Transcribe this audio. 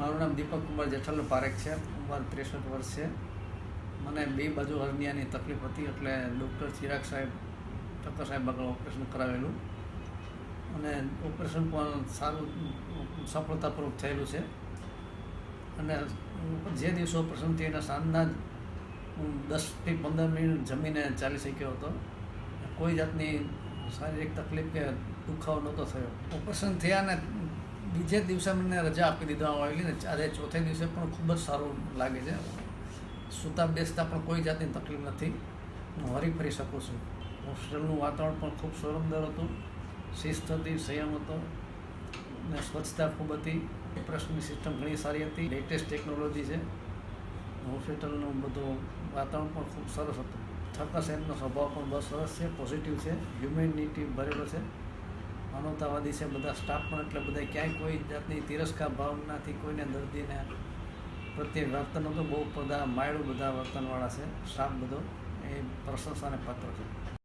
મારું નામ દીપક કુમાર જેઠલ પારેખ છે. ઉંમર ત્રેસઠ વર્ષ છે. મને બે બાજુ હર્નિયાની તકલીફ હતી એટલે ડૉક્ટર ચિરાગ સાહેબ, ઠક્કર સાહેબ આગળ ઓપરેશન કરાવેલું. અને ઓપરેશન પણ સારું, સફળતાપૂર્વક થયેલું છે. અને જે દિવસે ઓપરેશન થયું એના સાંજના જ હું દસથી પંદર મિનિટ જમીને ચાલી શક્યો હતો. કોઈ જાતની શારીરિક તકલીફ કે દુખાવો નહોતો થયો. ઓપરેશન થયા ને બીજે દિવસે મને રજા આપી દીધવામાં આવેલી ને આજે ચોથે દિવસે પણ ખૂબ જ સારું લાગે છે. સૂતા બેસતા પણ કોઈ જાતની તકલીફ નથી. હું હરી ફરી શકું છું. હોસ્ટેલનું વાતાવરણ પણ ખૂબ સુંદર હતું. શિસ્ત હતી, સંયમ હતો. ને સ્વચ્છતા ખૂબ હતી. ઓપરેશનની સિસ્ટમ ઘણી સારી હતી. લેટેસ્ટ ટેકનોલોજી છે. હોસ્પિટલનું બધું વાતાવરણ પણ ખૂબ સરસ હતું. ઠક્કર સાહેબનો સ્વભાવ પણ બહુ સરસ છે. પોઝિટિવ છે. હ્યુમેનિટી ભરેલો છે. માનવતાવાદી છે, બધા સ્ટાફ પણ એટલે બધા ક્યાંય કોઈ જાતની તિરસ્કાર ભાવનાથી કોઈને દર્દીને પ્રત્યે વર્તન તો બહુ બધા, માયળું બધા વર્તનવાળા છે સ્ટાફ બધો. એ પ્રશંસાને પાત્ર છે.